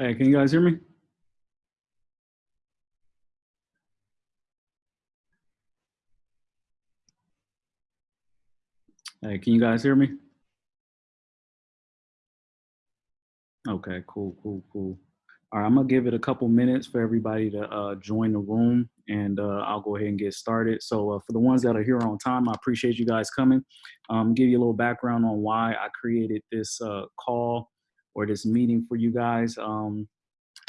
Hey, can you guys hear me? Hey, can you guys hear me? Okay, cool, cool, cool. All right, I'm gonna give it a couple minutes for everybody to uh, join the room and uh, I'll go ahead and get started. So uh, for the ones that are here on time, I appreciate you guys coming. Um, give you a little background on why I created this uh, call or this meeting for you guys. Um,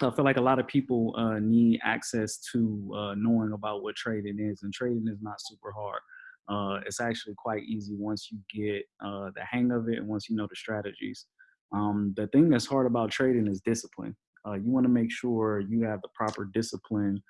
I feel like a lot of people uh, need access to uh, knowing about what trading is, and trading is not super hard. Uh, it's actually quite easy once you get uh, the hang of it and once you know the strategies. Um, the thing that's hard about trading is discipline. Uh, you want to make sure you have the proper discipline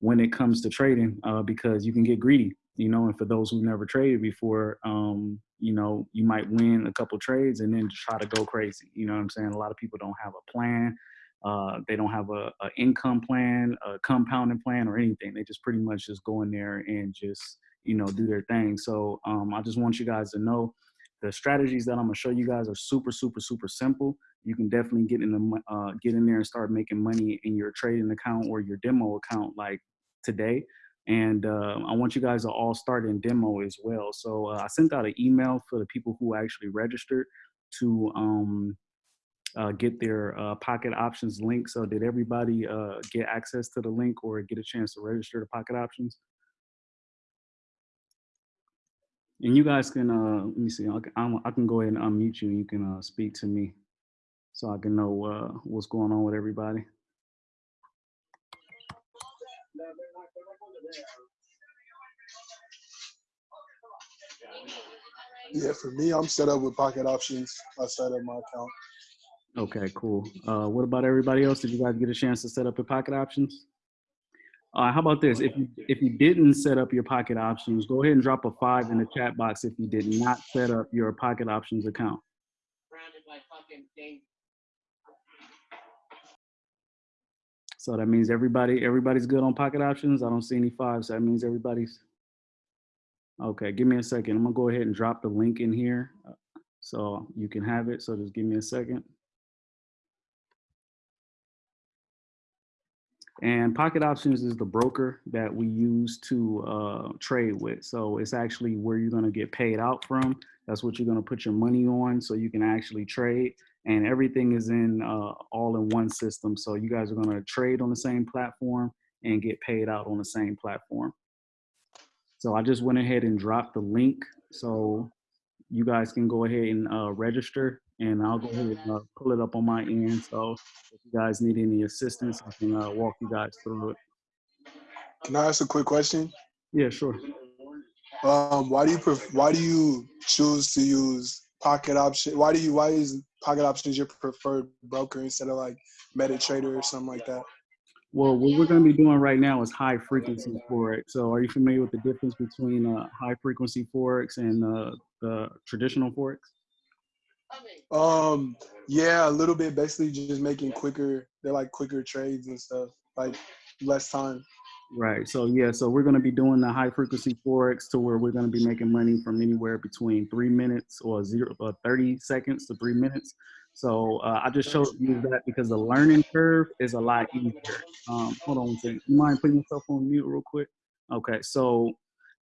when it comes to trading uh, because you can get greedy, you know, and for those who've never traded before, um, you know, you might win a couple trades and then try to go crazy. You know what I'm saying? A lot of people don't have a plan uh, they don't have a, a, income plan, a compounding plan, or anything. They just pretty much just go in there and just you know do their thing. So um, I just want you guys to know the strategies that I'm gonna show you guys are super, super, super simple. You can definitely get in the uh, get in there and start making money in your trading account or your demo account like today. And uh, I want you guys to all start in demo as well. So uh, I sent out an email for the people who actually registered to um, uh, get their uh, pocket options link. So did everybody uh, get access to the link or get a chance to register the pocket options? And you guys can, uh, let me see, I can, I can go ahead and unmute you and you can speak to me so I can know what's going on with everybody. Yeah, for me, I'm set up with pocket options. I set up my account. Okay, cool. Uh, what about everybody else? Did you guys get a chance to set up your pocket options? Uh, how about this? If you if you didn't set up your pocket options, go ahead and drop a five in the chat box if you did not set up your pocket options account. So that means everybody everybody's good on pocket options. I don't see any fives. So that means everybody's okay. Give me a second. I'm gonna go ahead and drop the link in here uh, so you can have it. So just give me a second. And Pocket Options is the broker that we use to uh, trade with. So it's actually where you're going to get paid out from. That's what you're going to put your money on so you can actually trade. And everything is in uh, all in one system. So you guys are going to trade on the same platform and get paid out on the same platform. So I just went ahead and dropped the link. So you guys can go ahead and uh, register and I'll go ahead and uh, pull it up on my end. So if you guys need any assistance, I can uh, walk you guys through it. Can I ask a quick question? Yeah, sure. Um, why do you why do you choose to use Pocket Option? Why do you why is Pocket Options your preferred broker instead of like MetaTrader or something like that? Well, what we're going to be doing right now is high frequency forex. So, are you familiar with the difference between uh, high frequency forex and uh, the traditional forex? Um, yeah, a little bit. Basically, just making quicker. They're like quicker trades and stuff, like less time. Right. So yeah. So we're going to be doing the high frequency forex to where we're going to be making money from anywhere between three minutes or zero uh, thirty seconds to three minutes. So uh, I just showed you that because the learning curve is a lot easier. Um, hold on one second. You mind putting yourself on mute real quick? Okay. So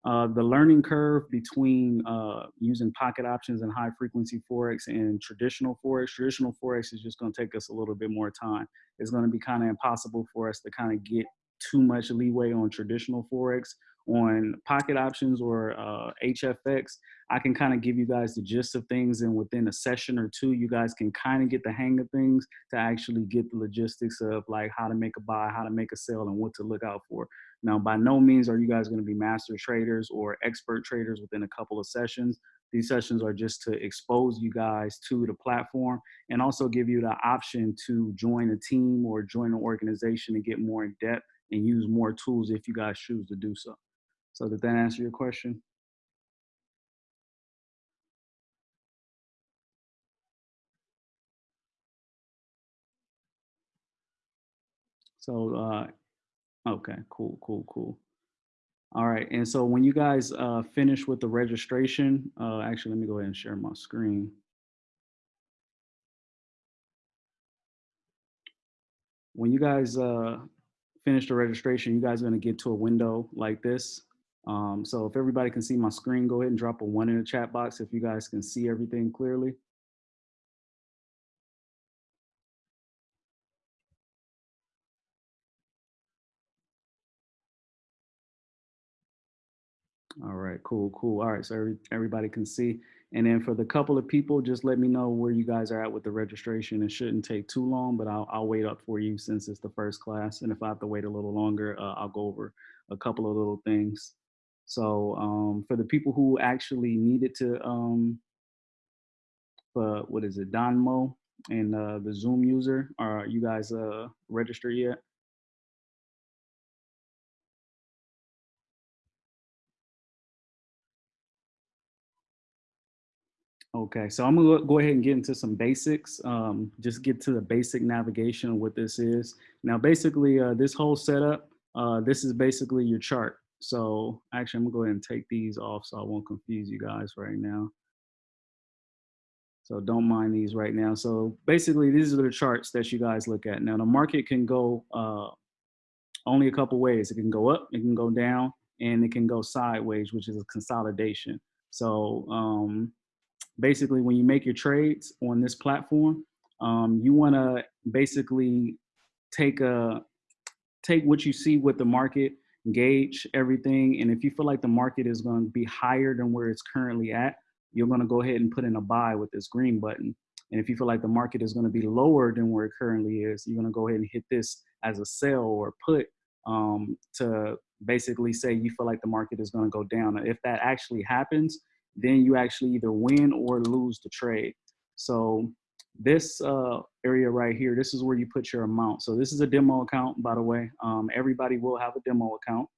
uh, the learning curve between uh, using pocket options and high frequency forex and traditional forex. Traditional forex is just going to take us a little bit more time. It's going to be kind of impossible for us to kind of get too much leeway on traditional forex. On pocket options or uh, HFX, I can kind of give you guys the gist of things, and within a session or two, you guys can kind of get the hang of things to actually get the logistics of like how to make a buy, how to make a sell, and what to look out for. Now, by no means are you guys going to be master traders or expert traders within a couple of sessions. These sessions are just to expose you guys to the platform and also give you the option to join a team or join an organization and get more in depth and use more tools if you guys choose to do so. So did that answer your question? So uh, Okay, cool, cool, cool. All right, and so when you guys uh, finish with the registration, uh, actually, let me go ahead and share my screen. when you guys uh, finish the registration, you guys are gonna get to a window like this. Um, so if everybody can see my screen, go ahead and drop a one in the chat box if you guys can see everything clearly. All right, cool, cool. All right, so every, everybody can see. And then for the couple of people, just let me know where you guys are at with the registration. It shouldn't take too long, but I'll, I'll wait up for you since it's the first class. And if I have to wait a little longer, uh, I'll go over a couple of little things. So um, for the people who actually needed to, um, uh, what is it, Donmo and uh, the Zoom user, are you guys uh, registered yet? Okay, so I'm gonna go ahead and get into some basics. Um, just get to the basic navigation of what this is. Now, basically, uh, this whole setup, uh, this is basically your chart. So actually, I'm gonna go ahead and take these off so I won't confuse you guys right now. So don't mind these right now. So basically, these are the charts that you guys look at. Now, the market can go uh, only a couple ways. It can go up, it can go down, and it can go sideways, which is a consolidation. So um, basically when you make your trades on this platform, um, you want to basically take a take what you see with the market, gauge everything, and if you feel like the market is going to be higher than where it's currently at, you're going to go ahead and put in a buy with this green button. And if you feel like the market is going to be lower than where it currently is, you're going to go ahead and hit this as a sell or put um, to basically say you feel like the market is going to go down. If that actually happens, then you actually either win or lose the trade. So this uh, area right here, this is where you put your amount. So this is a demo account, by the way. Um, everybody will have a demo account.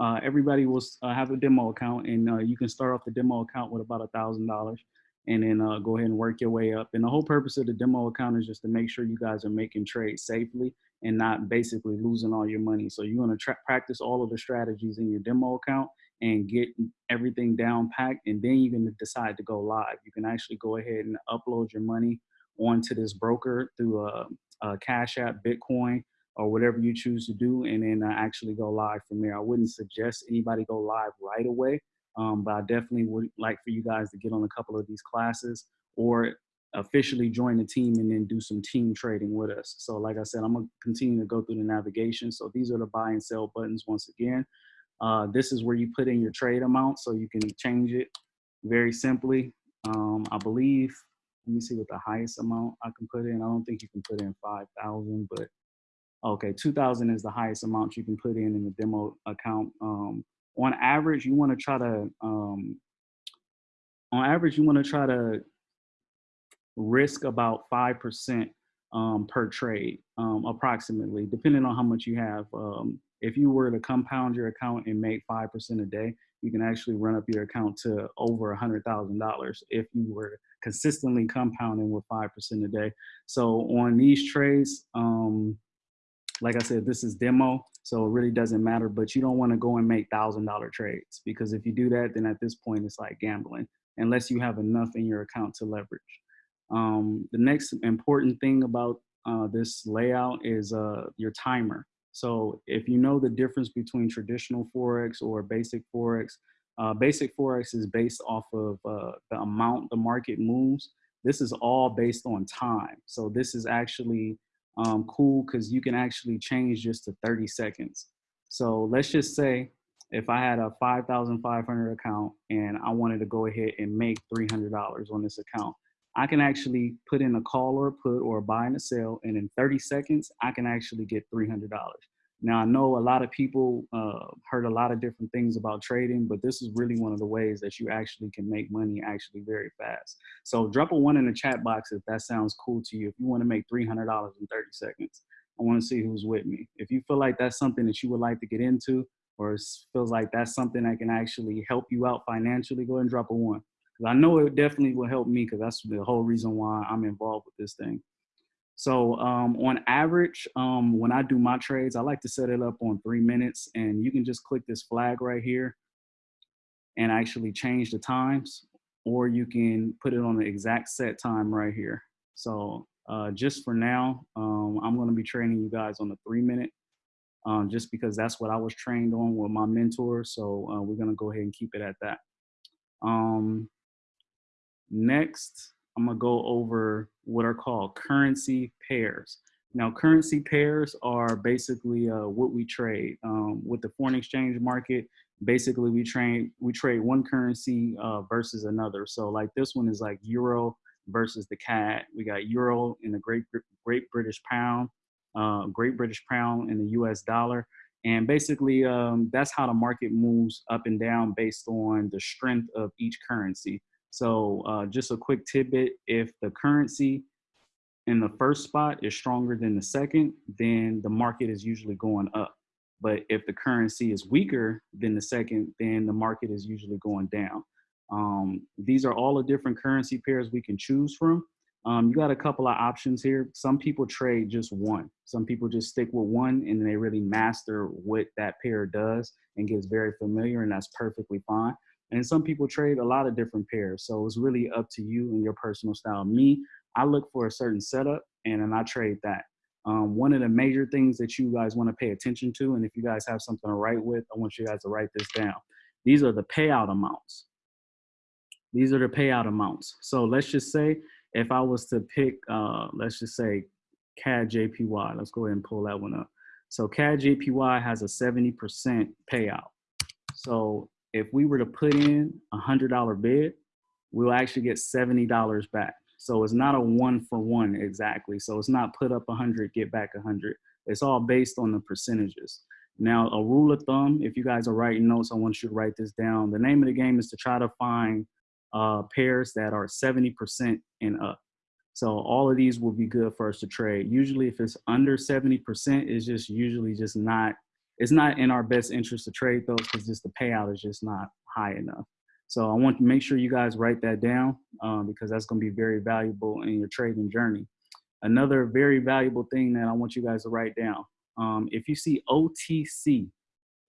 Uh, everybody will uh, have a demo account and uh, you can start off the demo account with about a thousand dollars and then uh, go ahead and work your way up. And the whole purpose of the demo account is just to make sure you guys are making trades safely and not basically losing all your money. So you want to practice all of the strategies in your demo account and get everything down packed and then you can decide to go live. You can actually go ahead and upload your money onto this broker through a, a Cash App, Bitcoin, or whatever you choose to do and then uh, actually go live from there. I wouldn't suggest anybody go live right away, um, but I definitely would like for you guys to get on a couple of these classes or officially join the team and then do some team trading with us. So like I said, I'm gonna continue to go through the navigation. So these are the buy and sell buttons once again. Uh, this is where you put in your trade amount so you can change it very simply. Um, I believe, let me see what the highest amount I can put in. I don't think you can put in 5,000, but okay, 2,000 is the highest amount you can put in in the demo account. Um, on average, you wanna try to, um, on average, you wanna try to risk about 5% um, per trade, um, approximately, depending on how much you have. Um, if you were to compound your account and make 5% a day, you can actually run up your account to over $100,000 if you were consistently compounding with 5% a day. So on these trades, um, like I said, this is demo, so it really doesn't matter, but you don't wanna go and make $1,000 trades because if you do that, then at this point, it's like gambling, unless you have enough in your account to leverage. Um, the next important thing about uh, this layout is uh, your timer. So if you know the difference between traditional Forex or basic Forex, uh, basic Forex is based off of uh, the amount the market moves. This is all based on time. So this is actually um, cool because you can actually change just to 30 seconds. So let's just say if I had a 5,500 account and I wanted to go ahead and make $300 on this account, I can actually put in a call or a put or a buy and a sell, and in 30 seconds, I can actually get $300. Now, I know a lot of people uh, heard a lot of different things about trading, but this is really one of the ways that you actually can make money actually very fast. So drop a one in the chat box if that sounds cool to you. If you want to make $300 in 30 seconds, I want to see who's with me. If you feel like that's something that you would like to get into, or feels like that's something that can actually help you out financially, go ahead and drop a one. I know it definitely will help me because that's the whole reason why I'm involved with this thing. So um, on average, um, when I do my trades, I like to set it up on three minutes and you can just click this flag right here and actually change the times or you can put it on the exact set time right here. So uh, just for now, um, I'm going to be training you guys on the three minute, um, just because that's what I was trained on with my mentor. So uh, we're going to go ahead and keep it at that. Um, next, I'm to go over what are called currency pairs. Now, currency pairs are basically uh, what we trade um, with the foreign exchange market. Basically, we trade we trade one currency uh, versus another. So, like this one is like euro versus the CAD. We got euro in the Great Great British Pound, uh, Great British Pound in the U.S. dollar, and basically um, that's how the market moves up and down based on the strength of each currency. So, uh, just a quick tidbit: if the currency in the first spot is stronger than the second, then the market is usually going up. But if the currency is weaker than the second, then the market is usually going down. Um, these are all the different currency pairs we can choose from. Um, you got a couple of options here. Some people trade just one. Some people just stick with one and they really master what that pair does and gets very familiar and that's perfectly fine. And some people trade a lot of different pairs. So it's really up to you and your personal style. Me, I look for a certain setup and then I trade that. Um, one of the major things that you guys want to pay attention to, and if you guys have something to write with, I want you guys to write this down. These are the payout amounts. These are the payout amounts. So let's just say if I was to pick, uh, let's just say CAD JPY, let's go ahead and pull that one up. So CAD JPY has a 70% payout. So if we were to put in a $100 bid, we'll actually get $70 back. So it's not a one for one exactly. So it's not put up a 100, get back a 100. It's all based on the percentages. Now, a rule of thumb, if you guys are writing notes, I want you to write this down. The name of the game is to try to find uh, pairs that are 70% and up. So all of these will be good for us to trade. Usually if it's under 70%, it's just usually just not, it's not in our best interest to trade those because just the payout is just not high enough. So I want to make sure you guys write that down um, because that's going to be very valuable in your trading journey. Another very valuable thing that I want you guys to write down. Um, if you see OTC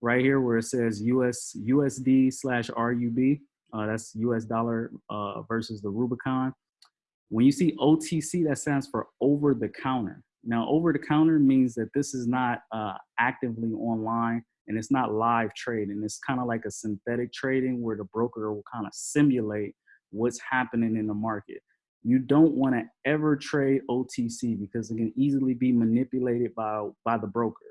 right here where it says US USD slash RUB, uh, that's US dollar uh, versus the Rubicon. When you see OTC, that stands for over the counter. Now, over the counter means that this is not uh, actively online and it's not live trading. It's kind of like a synthetic trading where the broker will kind of simulate what's happening in the market. You don't want to ever trade OTC because it can easily be manipulated by by the broker.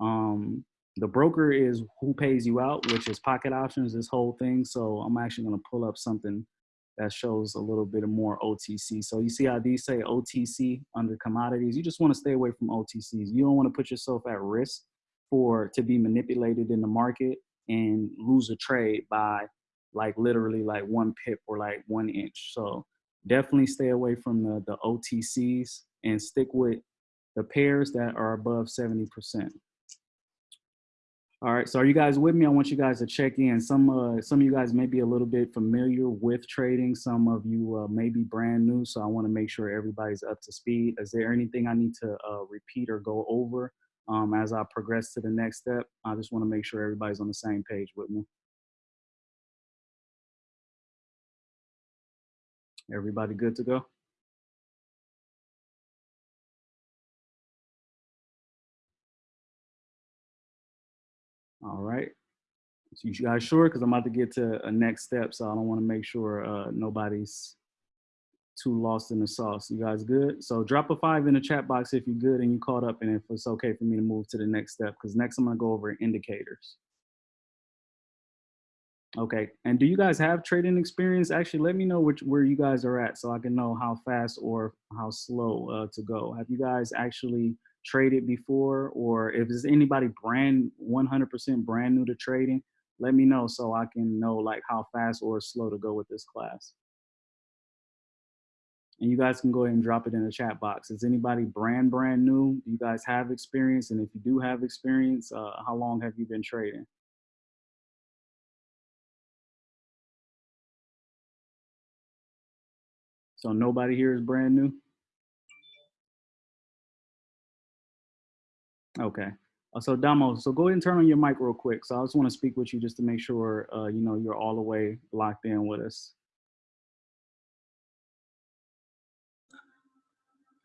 Um, the broker is who pays you out, which is pocket options, this whole thing. So I'm actually going to pull up something that shows a little bit of more OTC. So you see how these say OTC under commodities. You just want to stay away from OTCs. You don't want to put yourself at risk for to be manipulated in the market and lose a trade by like literally like one pip or like one inch. So definitely stay away from the, the OTCs and stick with the pairs that are above 70%. All right, so are you guys with me? I want you guys to check in. Some uh, some of you guys may be a little bit familiar with trading. Some of you uh, may be brand new, so I want to make sure everybody's up to speed. Is there anything I need to uh, repeat or go over um, as I progress to the next step. I just want to make sure everybody's on the same page with me. Everybody good to go? All right. So you guys sure? Because I'm about to get to a next step, so I don't want to make sure uh, nobody's too lost in the sauce. You guys good? So drop a five in the chat box if you're good and you caught up and if it's okay for me to move to the next step because next I'm gonna go over indicators. Okay, and do you guys have trading experience? Actually, let me know which where you guys are at so I can know how fast or how slow uh, to go. Have you guys actually traded before or if there's anybody brand 100% brand new to trading, let me know so I can know like how fast or slow to go with this class and you guys can go ahead and drop it in the chat box. Is anybody brand brand new? Do you guys have experience? And if you do have experience, uh, how long have you been trading? So nobody here is brand new? Okay. Uh, so Damo, so go ahead and turn on your mic real quick. So I just want to speak with you just to make sure, uh, you know, you're all the way locked in with us.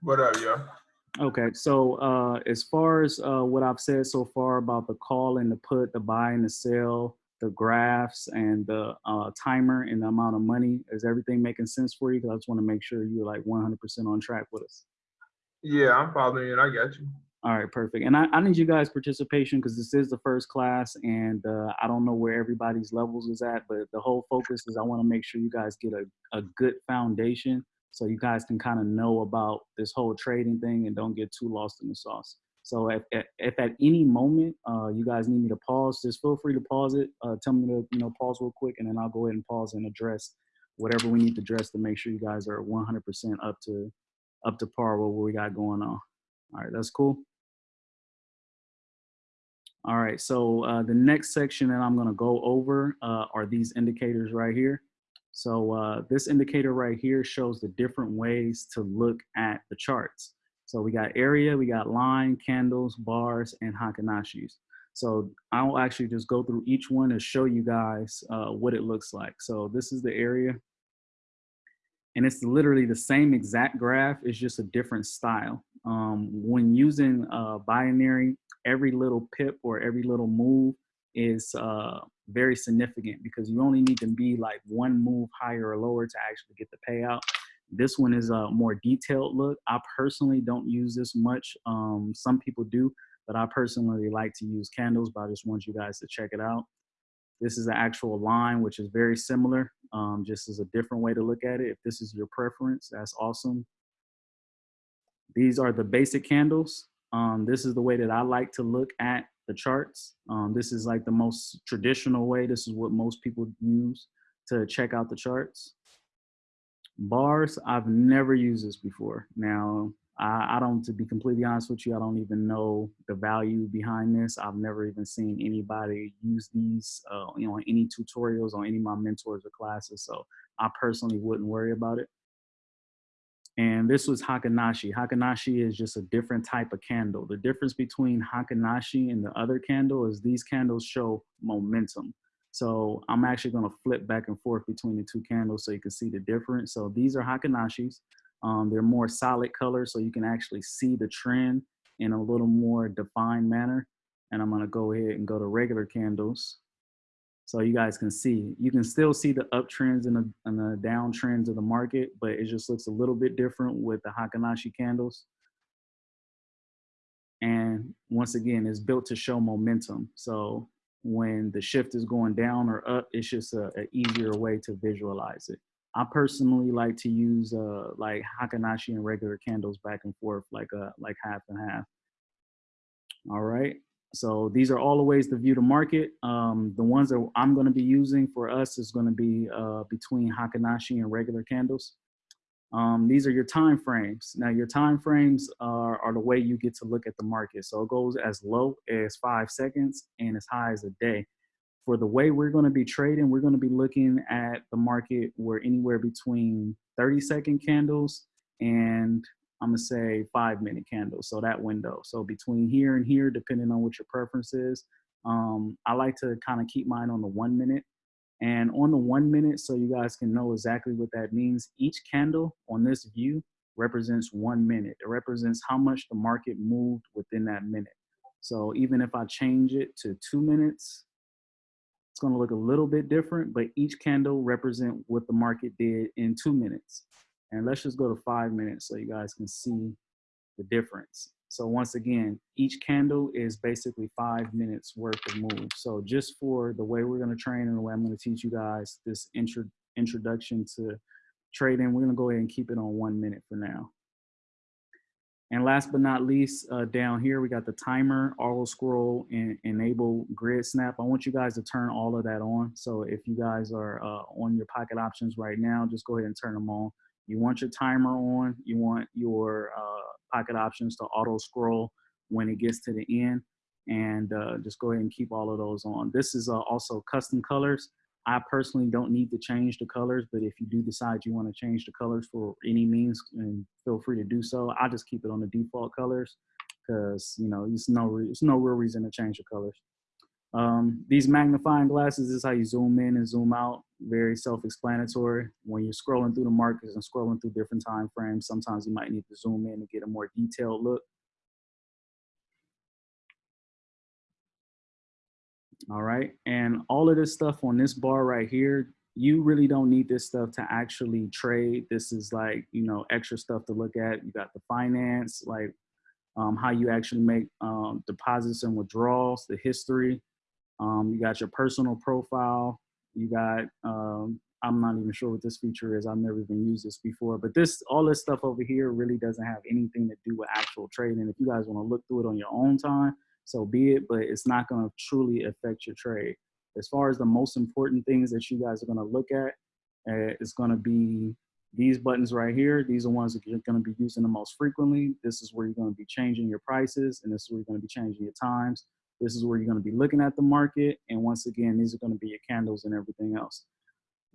What up, yo? Okay, so uh, as far as uh, what I've said so far about the call and the put, the buy and the sell, the graphs and the uh, timer and the amount of money, is everything making sense for you? Because I just want to make sure you're like 100% on track with us. Yeah, I'm following it. I got you. All right, perfect. And I, I need you guys' participation because this is the first class, and uh, I don't know where everybody's levels is at, but the whole focus is I want to make sure you guys get a, a good foundation so you guys can kind of know about this whole trading thing and don't get too lost in the sauce. So if, if, at any moment uh, you guys need me to pause, just feel free to pause it. Uh, tell me to you know pause real quick, and then I'll go ahead and pause and address whatever we need to address to make sure you guys are 100% up to up to par with what we got going on. All right, that's cool. All right, so uh, the next section that I'm gonna go over uh, are these indicators right here. So uh, this indicator right here shows the different ways to look at the charts. So we got area, we got line, candles, bars, and Heikin Ashis. So I'll actually just go through each one and show you guys uh, what it looks like. So this is the area. And it's literally the same exact graph, it's just a different style. Um, when using uh, binary, every little pip or every little move is uh, very significant because you only need to be like one move higher or lower to actually get the payout. This one is a more detailed look. I personally don't use this much. Um, some people do, but I personally like to use candles, but I just want you guys to check it out. This is the actual line, which is very similar, um, just as a different way to look at it. If this is your preference, that's awesome. These are the basic candles. Um, this is the way that I like to look at the charts. Um, this is like the most traditional way. This is what most people use to check out the charts. Bars, I've never used this before. Now, I, I, don't, to be completely honest with you, I don't even know the value behind this. I've never even seen anybody use these, uh, you know, any tutorials on any of my mentors or classes. So I personally wouldn't worry about it. And this was Heikin Ashi. Hakanashi is just a different type of candle. The difference between Heikin Ashi and the other candle is these candles show momentum. So I'm actually gonna flip back and forth between the two candles so you can see the difference. So these are Heikin Ashis. Um, they're more solid colors so you can actually see the trend in a little more defined manner. And I'm gonna go ahead and go to regular candles. So you guys can see, you can still see the uptrends and the, and the downtrends of the market, but it just looks a little bit different with the Heikin Ashi candles. And once again, it's built to show momentum. So when the shift is going down or up, it's just a, a easier way to visualize it. I personally like to use uh, like Heikin Ashi and regular candles back and forth, like a uh, like half and half. All right. So these are all the ways to view the market. Um, the ones that I'm going to be using for us is going to be uh, between Heikin Ashi and regular candles. Um, these are your time frames. Now your time frames are, are the way you get to look at the market. So it goes as low as five seconds and as high as a day. For the way we're going to be trading, we're going to be looking at the market where anywhere between 30 second candles and I'm gonna say five minute candles. So that window. So between here and here, depending on what your preference is. Um, I like to kind of keep mine on the one minute. And on the one minute, so you guys can know exactly what that means, each candle on this view represents one minute. It represents how much the market moved within that minute. So even if I change it to two minutes, it's gonna look a little bit different, but each candle represent what the market did in two minutes. And let's just go to five minutes so you guys can see the difference. So once again, each candle is basically five minutes worth of move. So just for the way we're gonna train and the way I'm gonna teach you guys this intro introduction to trading, we're gonna go ahead and keep it on one minute for now. And last but not least, uh, down here, we got the timer, auto scroll, and enable grid snap. I want you guys to turn all of that on. So if you guys are uh, on your pocket options right now, just go ahead and turn them on. You want your timer on. You want your uh, pocket options to auto scroll when it gets to the end. And uh, just go ahead and keep all of those on. This is uh, also custom colors. I personally don't need to change the colors, but if you do decide you want to change the colors for any means, and feel free to do so. I just keep it on the default colors because you know it's no it's no real reason to change the colors. Um, these magnifying glasses is how you zoom in and zoom out. Very self-explanatory. When you're scrolling through the markets and scrolling through different time frames, sometimes you might need to zoom in to get a more detailed look. All right, and all of this stuff on this bar right here, you really don't need this stuff to actually trade. This is like, you know, extra stuff to look at. You got the finance, like um, how you actually make um, deposits and withdrawals, the history. Um, you got your personal profile. You got, um, I'm not even sure what this feature is. I've never even used this before, but this, all this stuff over here really doesn't have anything to do with actual trading. If you guys wanna look through it on your own time, so be it, but it's not gonna truly affect your trade. As far as the most important things that you guys are gonna look at, uh, it's gonna be these buttons right here. These are ones that you're gonna be using the most frequently. This is where you're gonna be changing your prices, and this is where you're gonna be changing your times. This is where you're gonna be looking at the market. And once again, these are gonna be your candles and everything else.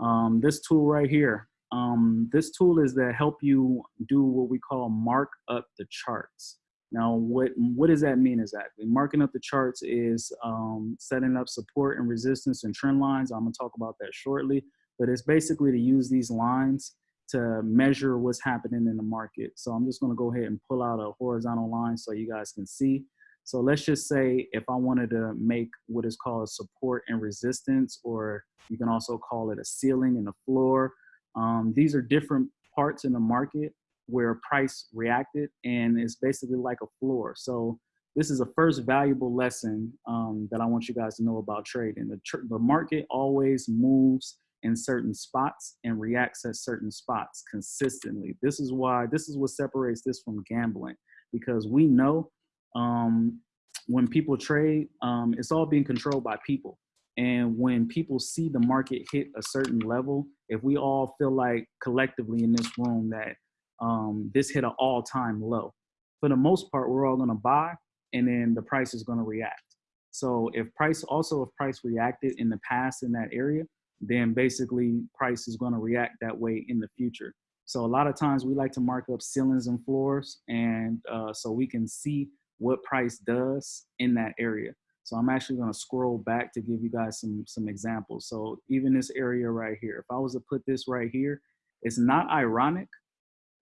Um, this tool right here, um, this tool is to help you do what we call mark up the charts. Now, what, what does that mean exactly? Marking up the charts is um, setting up support and resistance and trend lines. I'm gonna talk about that shortly, but it's basically to use these lines to measure what's happening in the market. So I'm just gonna go ahead and pull out a horizontal line so you guys can see. So let's just say if I wanted to make what is called support and resistance, or you can also call it a ceiling and a floor. Um, these are different parts in the market where price reacted and it's basically like a floor. So this is a first valuable lesson um, that I want you guys to know about trading. The, tr the market always moves in certain spots and reacts at certain spots consistently. This is why, this is what separates this from gambling because we know um, when people trade, um, it's all being controlled by people. And when people see the market hit a certain level, if we all feel like collectively in this room that um, this hit an all-time low, for the most part, we're all gonna buy and then the price is gonna react. So if price, also if price reacted in the past in that area, then basically price is gonna react that way in the future. So a lot of times we like to mark up ceilings and floors and uh, so we can see what price does in that area. So I'm actually gonna scroll back to give you guys some, some examples. So even this area right here, if I was to put this right here, it's not ironic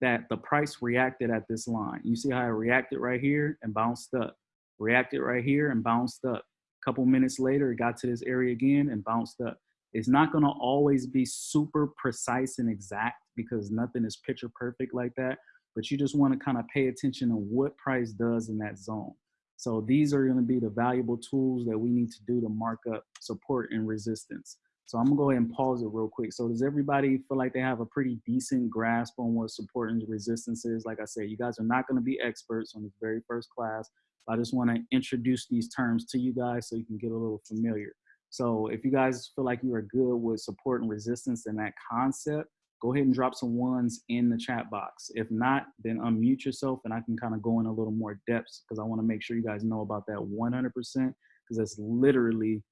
that the price reacted at this line. You see how it reacted right here and bounced up, reacted right here and bounced up. A couple minutes later, it got to this area again and bounced up. It's not gonna always be super precise and exact because nothing is picture perfect like that, but you just wanna kind of pay attention to what price does in that zone. So these are gonna be the valuable tools that we need to do to mark up support and resistance. So I'm gonna go ahead and pause it real quick. So does everybody feel like they have a pretty decent grasp on what support and resistance is? Like I said, you guys are not gonna be experts on this very first class. I just wanna introduce these terms to you guys so you can get a little familiar. So if you guys feel like you are good with support and resistance and that concept, go ahead and drop some ones in the chat box. If not, then unmute yourself and I can kind of go in a little more depth because I want to make sure you guys know about that 100% because that's literally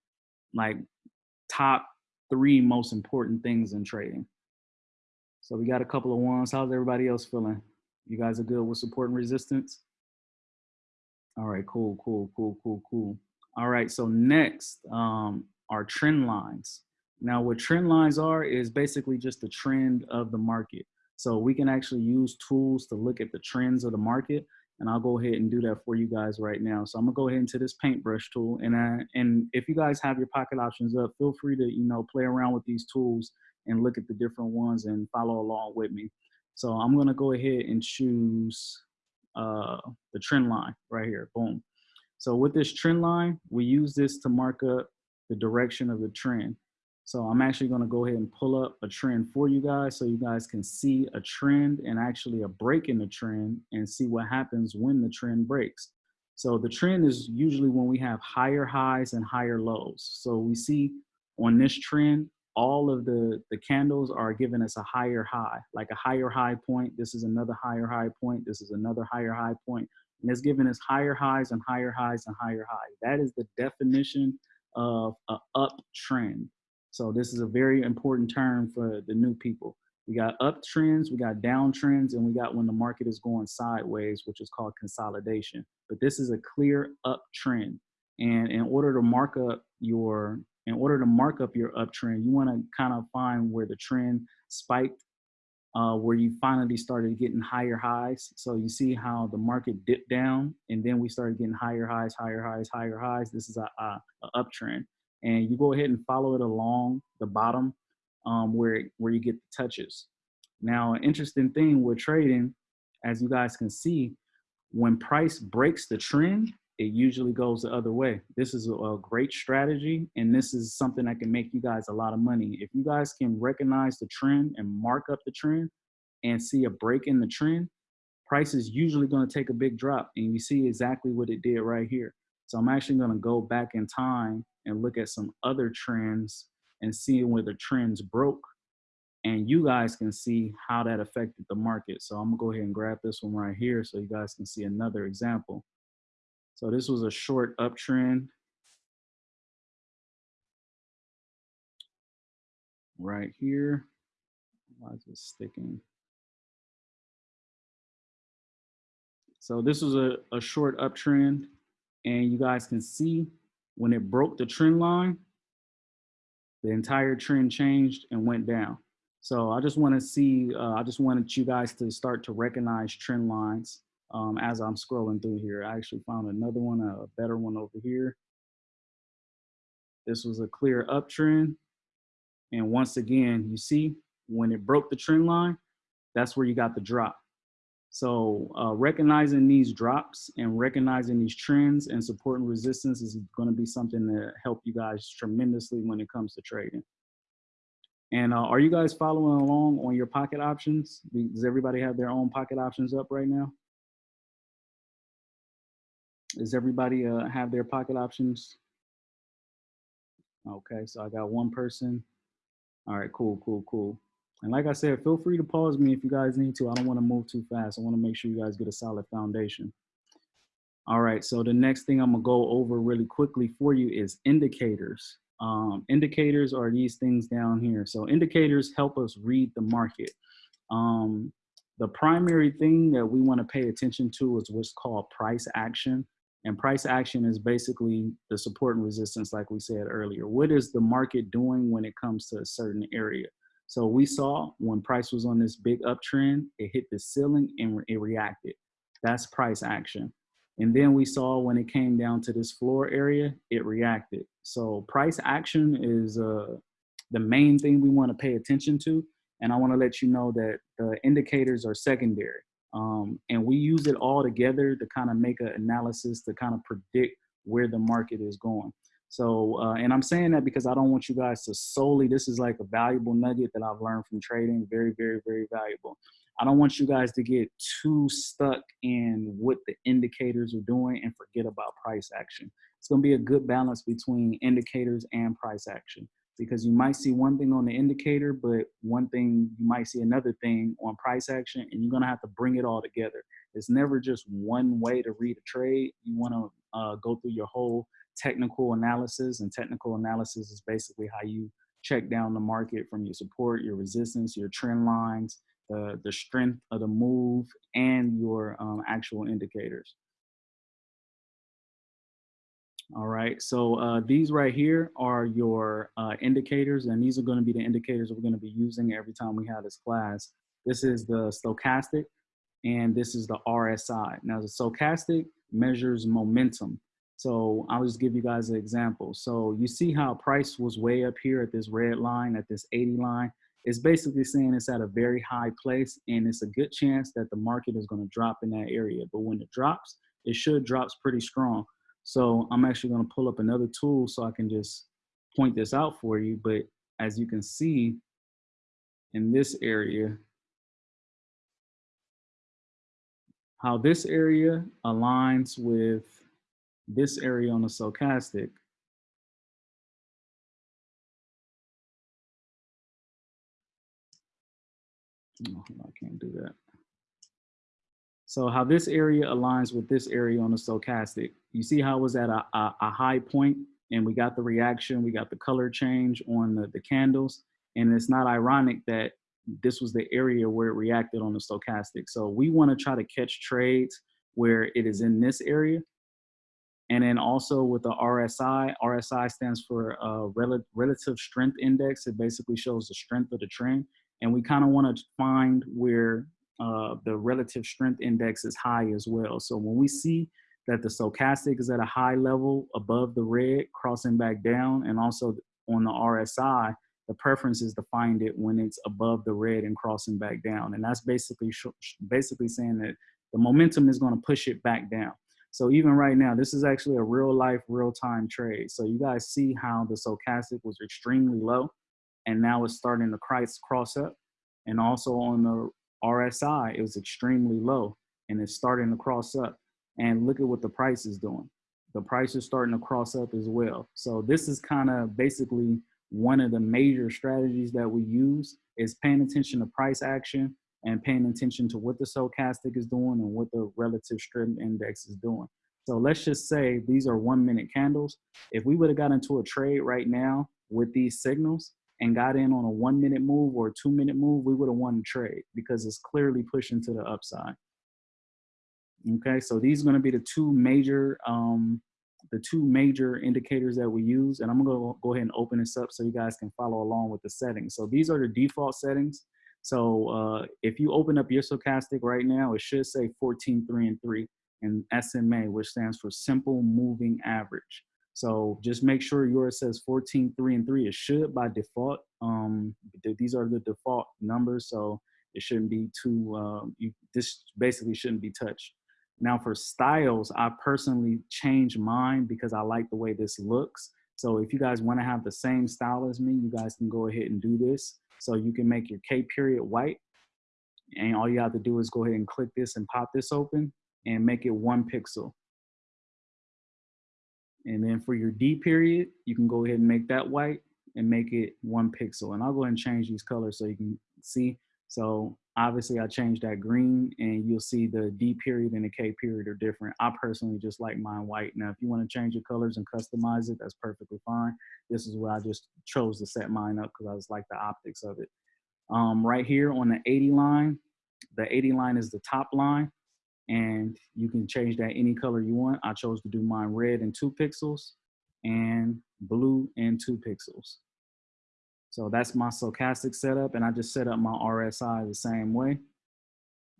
like top three most important things in trading. So we got a couple of ones. How's everybody else feeling? You guys are good with support and resistance? All right, cool, cool, cool, cool, cool. All right, so next um, are trend lines. Now what trend lines are is basically just the trend of the market. So we can actually use tools to look at the trends of the market and I'll go ahead and do that for you guys right now. So I'm gonna go ahead into this paintbrush tool and I, and if you guys have your pocket options up, feel free to, you know, play around with these tools and look at the different ones and follow along with me. So I'm gonna go ahead and choose uh, the trend line right here, boom. So with this trend line, we use this to mark up the direction of the trend. So I'm actually gonna go ahead and pull up a trend for you guys so you guys can see a trend and actually a break in the trend and see what happens when the trend breaks. So the trend is usually when we have higher highs and higher lows. So we see on this trend, all of the, the candles are giving us a higher high, like a higher high point. This is another higher high point. This is another higher high point. And it's giving us higher highs and higher highs and higher highs. That is the definition of an uptrend. So this is a very important term for the new people. We got uptrends, we got downtrends, and we got when the market is going sideways, which is called consolidation. But this is a clear uptrend. And in order to mark up your, in order to mark up your uptrend, you want to kind of find where the trend spiked, uh, where you finally started getting higher highs. So you see how the market dipped down, and then we started getting higher highs, higher highs, higher highs. This is a, a, a uptrend, and you go ahead and follow it along the bottom um, where where you get the touches. Now, an interesting thing with trading, as you guys can see, when price breaks the trend, it usually goes the other way. This is a, a, great strategy, and this is something that can make you guys a lot of money. If you guys can recognize the trend and mark up the trend and see a break in the trend, price is usually going to take a big drop, and you see exactly what it did right here. So I'm actually going to go back in time and look at some other trends and see where the trends broke and you guys can see how that affected the market. So I'm gonna go ahead and grab this one right here so you guys can see another example. So this was a short uptrend. Right here. Why is it sticking? So this was a, a short uptrend and you guys can see when it broke the trend line, the entire trend changed and went down. So I just want to see, uh, I just wanted you guys to start to recognize trend lines um, as I'm scrolling through here. I actually found another one, a better one over here. This was a clear uptrend. And once again, you see when it broke the trend line, that's where you got the drop. So uh, recognizing these drops and recognizing these trends and support and resistance is going to be something that help you guys tremendously when it comes to trading. And uh, are you guys following along on your pocket options? Does everybody have their own pocket options up right now? Does everybody uh, have their pocket options? Okay, so I got one person. All right, cool, cool, cool. And like I said, feel free to pause me if you guys need to. I don't want to move too fast. I want to make sure you guys get a solid foundation. All right, so the next thing I'm gonna go over really quickly for you is indicators. Um, indicators are these things down here. So indicators help us read the market. Um, the primary thing that we want to pay attention to is what's called price action. And price action is basically the support and resistance, like we said earlier. What is the market doing when it comes to a certain area? So we saw when price was on this big uptrend, it hit the ceiling and it reacted. That's price action. And then we saw when it came down to this floor area, it reacted. So price action is uh, the main thing we want to pay attention to. And I want to let you know that the indicators are secondary. Um, and we use it all together to kind of make an analysis to kind of predict where the market is going. So, uh, and I'm saying that because I don't want you guys to solely, this is like a valuable nugget that I've learned from trading, very, very, very valuable. I don't want you guys to get too stuck in what the indicators are doing and forget about price action. It's going to be a good balance between indicators and price action because you might see one thing on the indicator, but one thing you might see another thing on price action, and you're going to have to bring it all together. It's never just one way to read a trade. You want to uh, go through your whole technical analysis, and technical analysis is basically how you check down the market from your support, your resistance, your trend lines, the, the strength of the move, and your um, actual indicators. All right, so uh, these right here are your uh, indicators, and these are gonna be the indicators we're gonna be using every time we have this class. This is the stochastic, and this is the RSI. Now the stochastic measures momentum. So I'll just give you guys an example. So you see how price was way up here at this red line, at this 80 line it's basically saying it's at a very high place and it's a good chance that the market is going to drop in that area. But when it drops, it should drops pretty strong. So I'm actually going to pull up another tool so I can just point this out for you. But as you can see in this area, how this area aligns with this area on the stochastic Oh, I can't do that. So how this area aligns with this area on the stochastic. You see how it was at a, a, a high point and we got the reaction, we got the color change on the, the candles. And it's not ironic that this was the area where it reacted on the stochastic. So we wanna try to catch trades where it is in this area And then also with the RSI, RSI stands for uh, rel- Relative Strength Index. It basically shows the strength of the trend. And we kind of want to find where uh, the relative strength index is high as well. So when we see that the stochastic is at a high level above the red, crossing back down, and also on the RSI, the preference is to find it when it's above the red and crossing back down. And that's basically basically saying that the momentum is going to push it back down. So even right now, this is actually a real life, real time trade. So you guys see how the stochastic was extremely low and now it's starting to cross, cross up. And also on the RSI, it was extremely low and it's starting to cross up. And look at what the price is doing. The price is starting to cross up as well. So this is kind of basically one of the major strategies that we use is paying attention to price action and paying attention to what the stochastic is doing and what the relative strength index is doing. So let's just say these are one minute candles. If we would have got into a trade right now with these signals and got in on a one minute move or a two minute move, we would have won the trade because it's clearly pushing to the upside. Okay, so these are gonna be the two major um, the two major indicators that we use. And I'm gonna go ahead and open this up so you guys can follow along with the settings. So these are the default settings. So uh, if you open up your stochastic right now, it should say 14, 3, and 3 and SMA, which stands for simple moving average. So just make sure yours says 14, 3, and 3. It should by default. Um, these are the default numbers, so it shouldn't be too, uh, you, this basically shouldn't be touched. Now for styles, I personally change mine because I like the way this looks. So if you guys wanna have the same style as me, you guys can go ahead and do this. So you can make your K period white. And all you have to do is go ahead and click this and pop this open and make it one pixel. And then for your D period, you can go ahead and make that white and make it one pixel. And I'll go ahead and change these colors so you can see. So obviously I changed that green and you'll see the D period and the K period are different. I personally just like mine white. Now, if you want to change your colors and customize it, that's perfectly fine. This is where I just chose to set mine up because I just like the optics of it. Um, right here on the 80 line, the 80 line is the top line and you can change that any color you want. I chose to do mine red and two pixels and blue and two pixels. So that's my stochastic setup and I just set up my RSI the same way.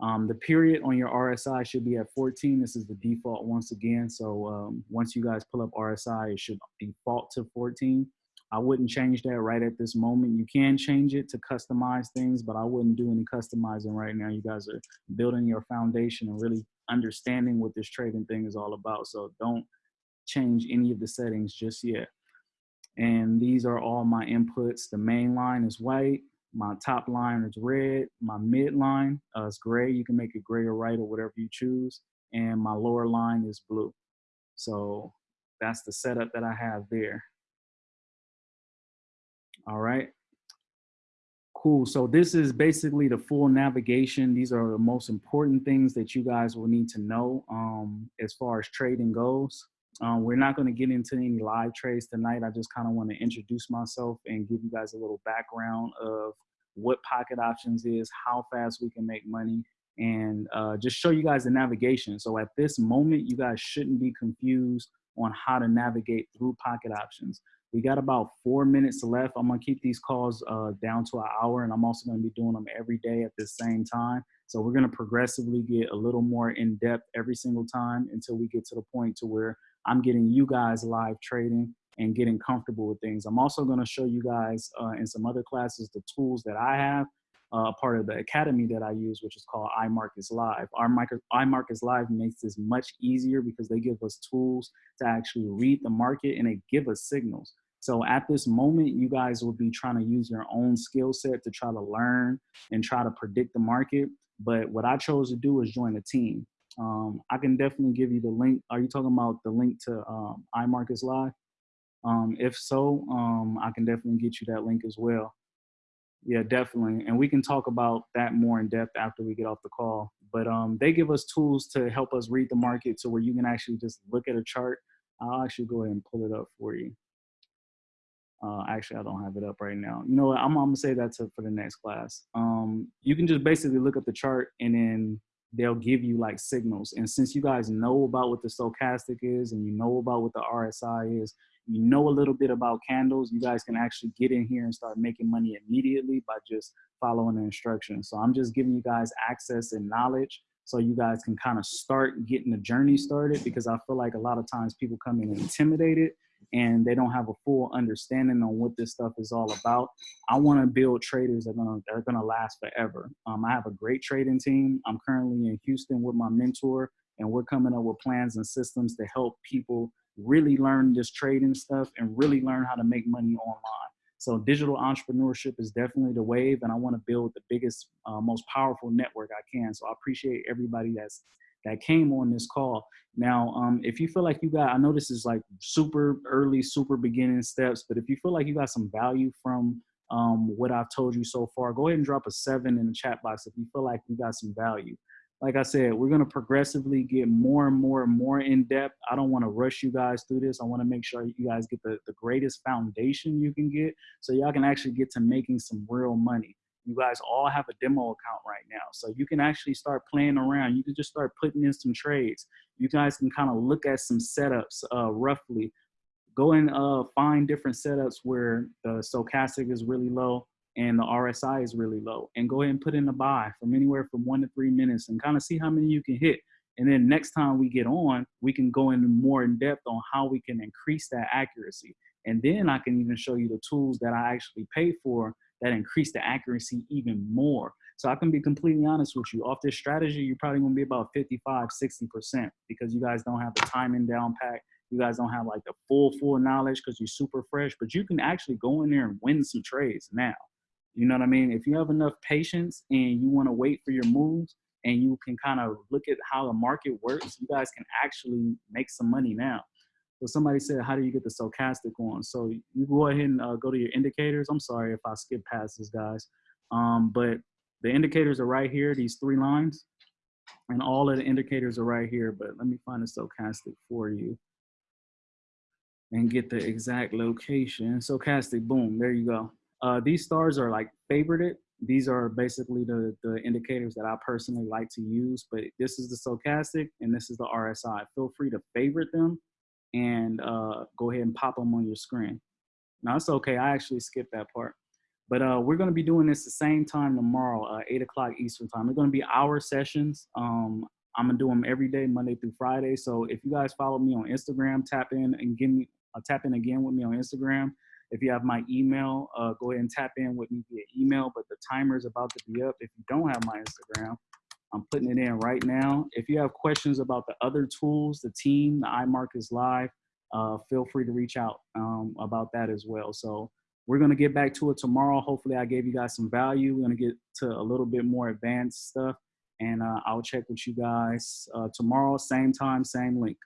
Um, the period on your RSI should be at 14. This is the default once again. So um, once you guys pull up RSI, it should default to 14. I wouldn't change that right at this moment. You can change it to customize things, but I wouldn't do any customizing right now. You guys are building your foundation and really understanding what this trading thing is all about. So don't change any of the settings just yet. And these are all my inputs. The main line is white. My top line is red. My mid line uh, is gray. You can make it gray or white or whatever you choose. And my lower line is blue. So that's the setup that I have there. All right. Cool. So this is basically the full navigation. These are the most important things that you guys will need to know um, as far as trading goes. Um, we're not going to get into any live trades tonight. I just kind of want to introduce myself and give you guys a little background of what pocket options is, how fast we can make money, and uh, just show you guys the navigation. So at this moment, you guys shouldn't be confused on how to navigate through pocket options. We got about four minutes left. I'm gonna keep these calls uh, down to an hour and I'm also gonna be doing them every day at the same time. So we're gonna progressively get a little more in depth every single time until we get to the point to where I'm getting you guys live trading and getting comfortable with things. I'm also gonna show you guys uh, in some other classes the tools that I have uh, part of the academy that I use, which is called iMarkets Live. Our iMarkets Live makes this much easier because they give us tools to actually read the market and they give us signals. So at this moment, you guys will be trying to use your own skill set to try to learn and try to predict the market. But what I chose to do is join a team. Um, I can definitely give you the link. Are you talking about the link to um, iMarkets Live? Um, if so, um, I can definitely get you that link as well. Yeah, definitely. And we can talk about that more in depth after we get off the call. But um, they give us tools to help us read the market to where you can actually just look at a chart. I'll actually go ahead and pull it up for you. Uh, actually, I don't have it up right now. You know what? I'm, I'm gonna say that to, for the next class. Um, you can just basically look up the chart and then they'll give you like signals. And since you guys know about what the stochastic is and you know about what the RSI is, you know a little bit about candles, you guys can actually get in here and start making money immediately by just following the instructions. So I'm just giving you guys access and knowledge so you guys can kind of start getting the journey started because I feel like a lot of times people come in intimidated and they don't have a full understanding on what this stuff is all about. I want to build traders that are gonna that are gonna last forever. Um, I have a great trading team. I'm currently in Houston with my mentor, and we're coming up with plans and systems to help people really learn this trading stuff and really learn how to make money online. So digital entrepreneurship is definitely the wave, and I want to build the biggest, uh, most powerful network I can. So I appreciate everybody that's that came on this call. Now, um, if you feel like you got, I know this is like super early, super beginning steps, but if you feel like you got some value from um, what I've told you so far, go ahead and drop a seven in the chat box if you feel like you got some value. Like I said, we're gonna progressively get more and more and more in depth. I don't wanna rush you guys through this. I wanna make sure you guys get the, the greatest foundation you can get so y'all can actually get to making some real money you guys all have a demo account right now. So you can actually start playing around. You can just start putting in some trades. You guys can kind of look at some setups uh, roughly. Go and uh, find different setups where the stochastic is really low and the RSI is really low. And go ahead and put in a buy from anywhere from one to three minutes and kind of see how many you can hit. And then next time we get on, we can go into more in depth on how we can increase that accuracy. And then I can even show you the tools that I actually pay for that increase the accuracy even more. So I can be completely honest with you. Off this strategy, you're probably gonna be about 55, 60% because you guys don't have the timing down pat. You guys don't have like the full, full knowledge because you're super fresh, but you can actually go in there and win some trades now. You know what I mean? If you have enough patience and you wanna wait for your moves and you can kind of look at how the market works, you guys can actually make some money now. So somebody said, how do you get the stochastic on? So you go ahead and uh, go to your indicators. I'm sorry if I skip past this, guys. Um, but the indicators are right here, these three lines. And all of the indicators are right here. But let me find the stochastic for you and get the exact location. Stochastic, boom, there you go. Uh, these stars are like favorited. These are basically the, the indicators that I personally like to use, but this is the stochastic and this is the RSI. Feel free to favorite them and uh, go ahead and pop them on your screen. Now it's okay, I actually skipped that part. But uh, we're gonna be doing this the same time tomorrow, uh, eight o'clock Eastern time. They're gonna be hour sessions. Um, I'm gonna do them every day, Monday through Friday. So if you guys follow me on Instagram, tap in and give me, uh, tap in again with me on Instagram. If you have my email, uh, go ahead and tap in with me via email, but the timer is about to be up. If you don't have my Instagram, I'm putting it in right now. If you have questions about the other tools, the team, the iMarkets Live, uh, feel free to reach out um, about that as well. So we're gonna get back to it tomorrow. Hopefully I gave you guys some value. We're gonna get to a little bit more advanced stuff and uh, I'll check with you guys uh, tomorrow, same time, same link.